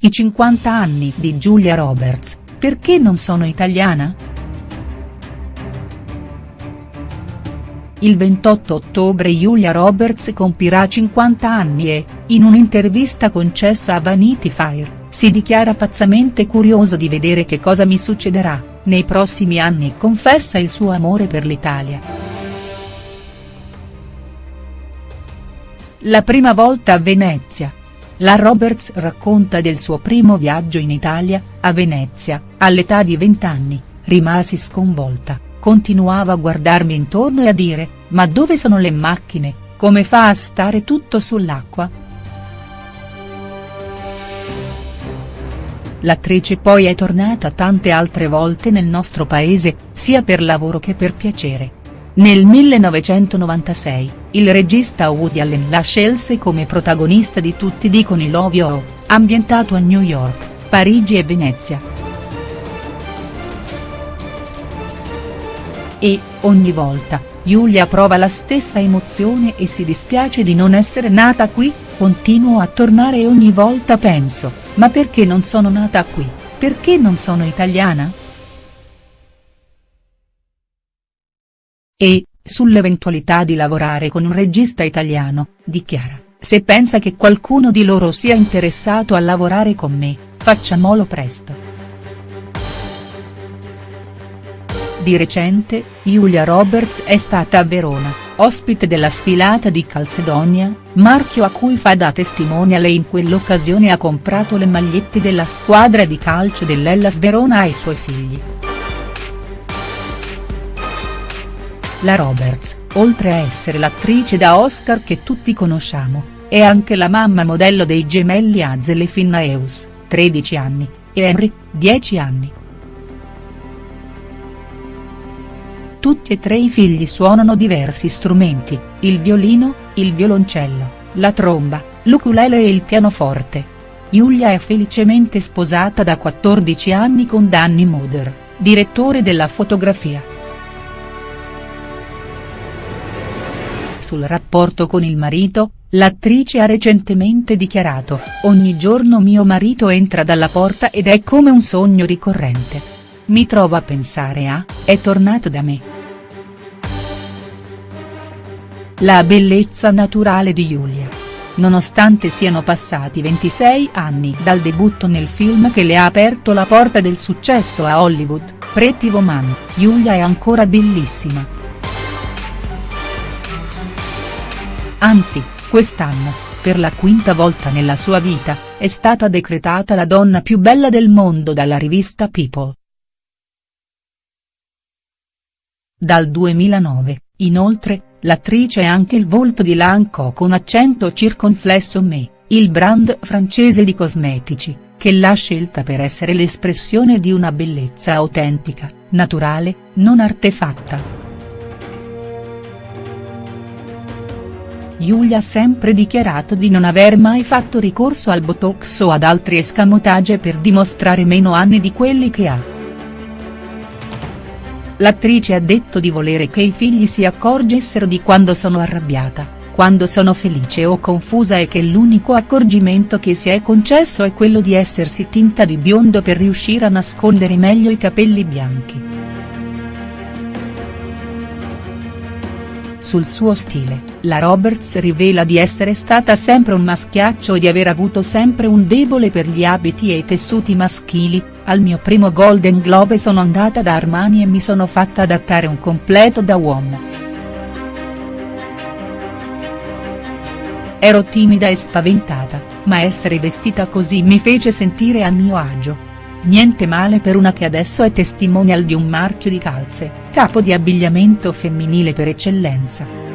I 50 anni di Giulia Roberts, perché non sono italiana?. Il 28 ottobre Julia Roberts compirà 50 anni e, in un'intervista concessa a Vanity Fair, si dichiara pazzamente curioso di vedere che cosa mi succederà, nei prossimi anni e confessa il suo amore per l'Italia. La prima volta a Venezia, la Roberts racconta del suo primo viaggio in Italia, a Venezia, all'età di 20 anni, rimasi sconvolta, continuava a guardarmi intorno e a dire, ma dove sono le macchine, come fa a stare tutto sull'acqua?. L'attrice poi è tornata tante altre volte nel nostro paese, sia per lavoro che per piacere. Nel 1996, il regista Woody Allen la scelse come protagonista di Tutti dicono I Love You, ambientato a New York, Parigi e Venezia. E, ogni volta, Giulia prova la stessa emozione e si dispiace di non essere nata qui, continuo a tornare e ogni volta penso, ma perché non sono nata qui, perché non sono italiana?. E, sull'eventualità di lavorare con un regista italiano, dichiara, se pensa che qualcuno di loro sia interessato a lavorare con me, facciamolo presto. Di recente, Julia Roberts è stata a Verona, ospite della sfilata di Calcedonia, marchio a cui fa da testimonial e in quell'occasione ha comprato le magliette della squadra di calcio dell'Ellas Verona ai suoi figli. La Roberts, oltre a essere l'attrice da Oscar che tutti conosciamo, è anche la mamma modello dei gemelli Hazel e Finnaeus, 13 anni, e Henry, 10 anni. Tutti e tre i figli suonano diversi strumenti, il violino, il violoncello, la tromba, l'ukulele e il pianoforte. Giulia è felicemente sposata da 14 anni con Danny Moder, direttore della fotografia. Sul rapporto con il marito, l'attrice ha recentemente dichiarato, ogni giorno mio marito entra dalla porta ed è come un sogno ricorrente. Mi trovo a pensare a, è tornato da me. La bellezza naturale di Giulia. Nonostante siano passati 26 anni dal debutto nel film che le ha aperto la porta del successo a Hollywood, Pretty Woman, Giulia è ancora bellissima. Anzi, quest'anno, per la quinta volta nella sua vita, è stata decretata la donna più bella del mondo dalla rivista People. Dal 2009, inoltre, l'attrice è anche il volto di Lanco con accento circonflesso Me, il brand francese di cosmetici, che l'ha scelta per essere l'espressione di una bellezza autentica, naturale, non artefatta. Giulia ha sempre dichiarato di non aver mai fatto ricorso al botox o ad altri escamotage per dimostrare meno anni di quelli che ha. L'attrice ha detto di volere che i figli si accorgessero di quando sono arrabbiata, quando sono felice o confusa e che l'unico accorgimento che si è concesso è quello di essersi tinta di biondo per riuscire a nascondere meglio i capelli bianchi. Sul suo stile, la Roberts rivela di essere stata sempre un maschiaccio e di aver avuto sempre un debole per gli abiti e i tessuti maschili, al mio primo Golden Globe sono andata da Armani e mi sono fatta adattare un completo da uomo. Ero timida e spaventata, ma essere vestita così mi fece sentire a mio agio. Niente male per una che adesso è testimonial di un marchio di calze, capo di abbigliamento femminile per eccellenza.